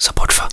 support for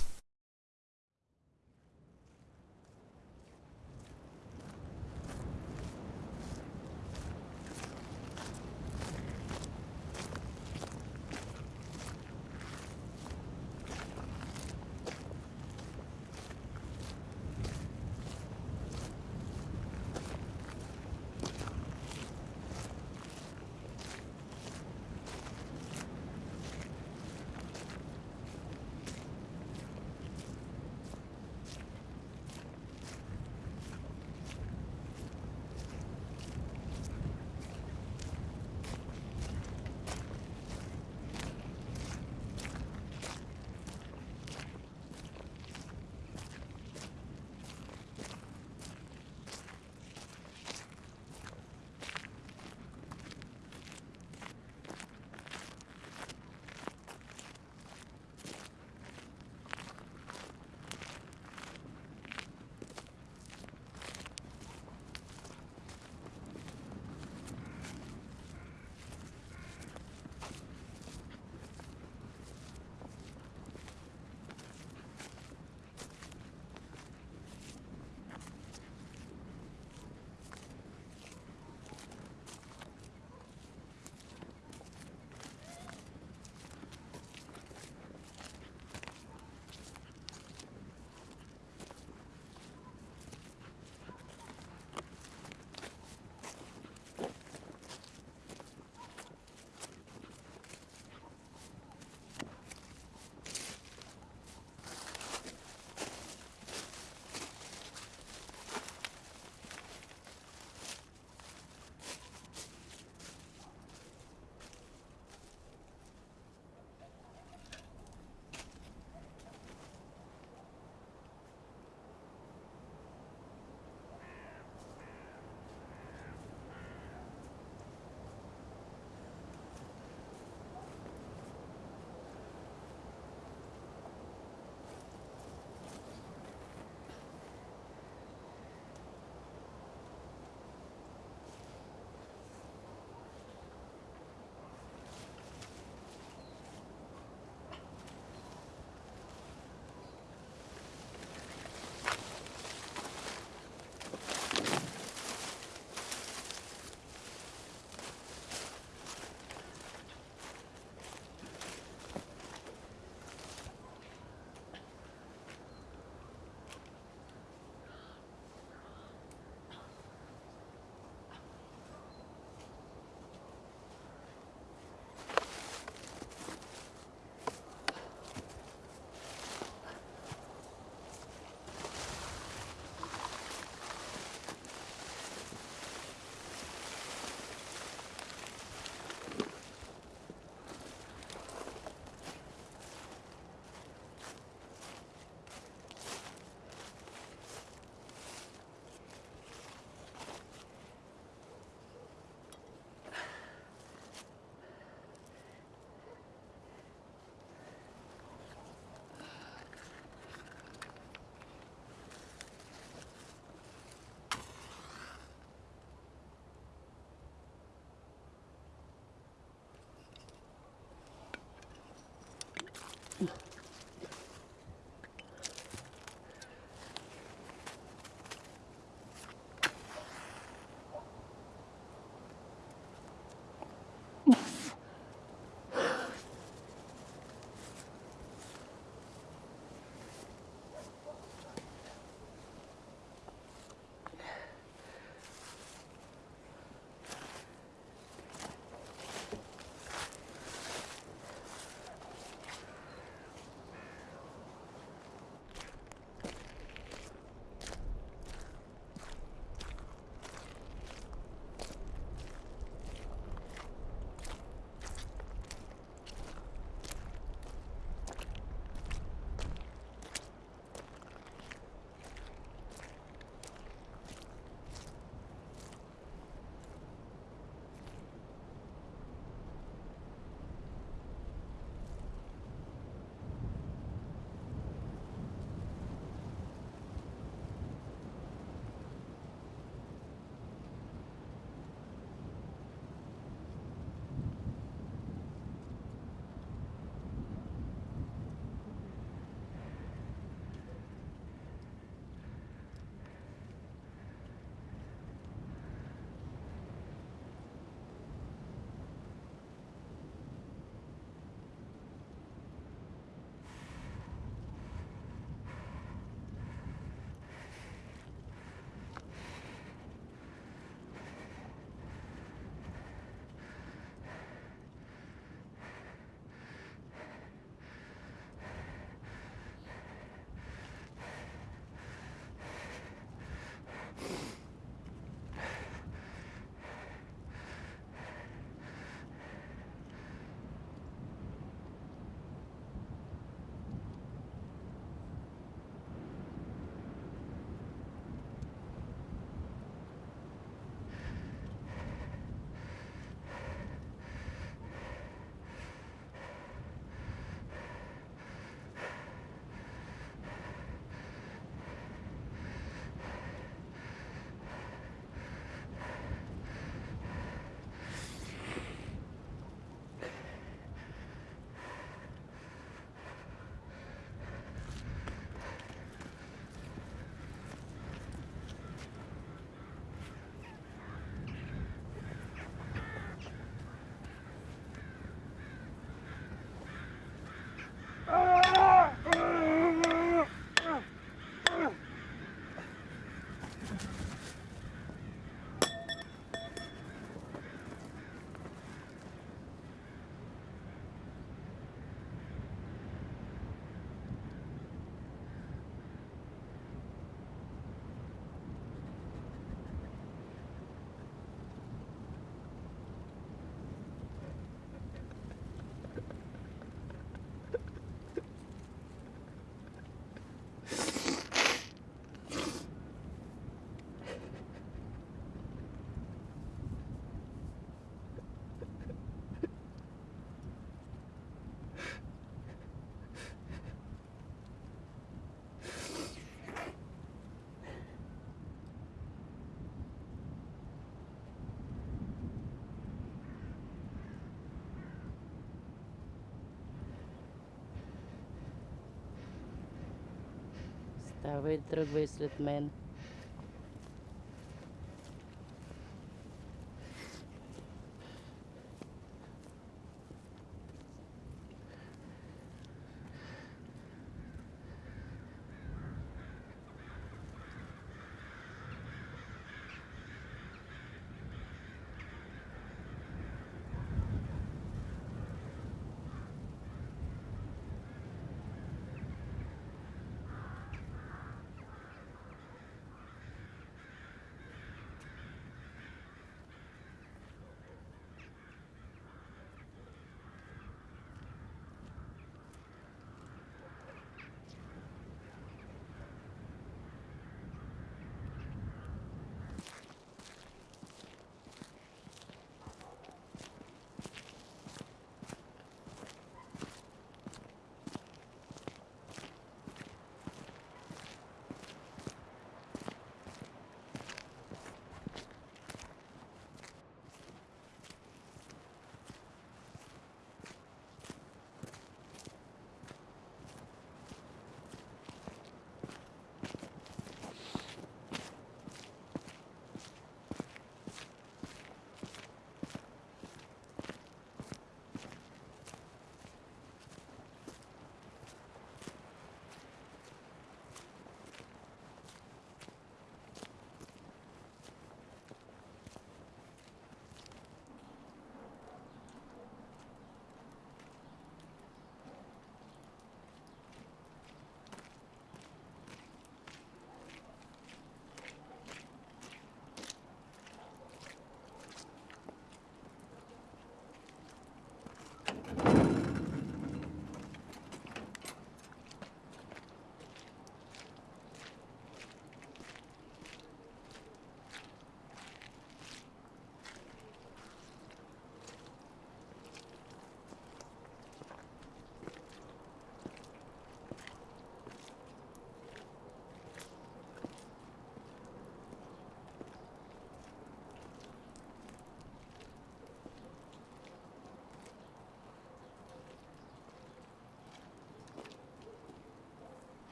uh, with drug based treatment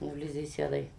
Инглизисядой.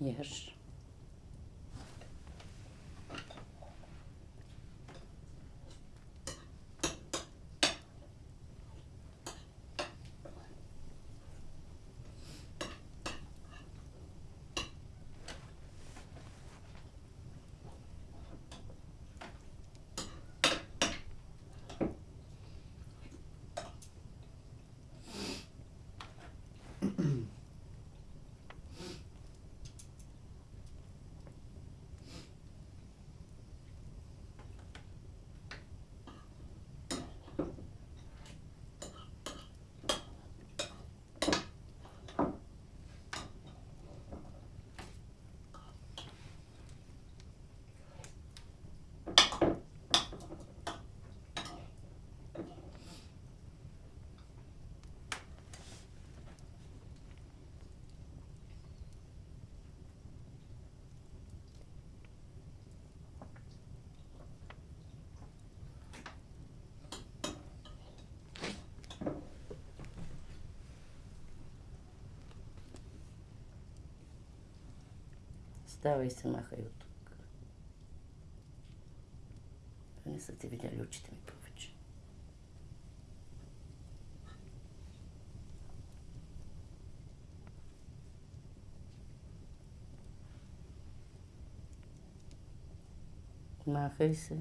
jesz. Ставай се, махай от тук. Не са ти видяли очите ми повече. Махай се.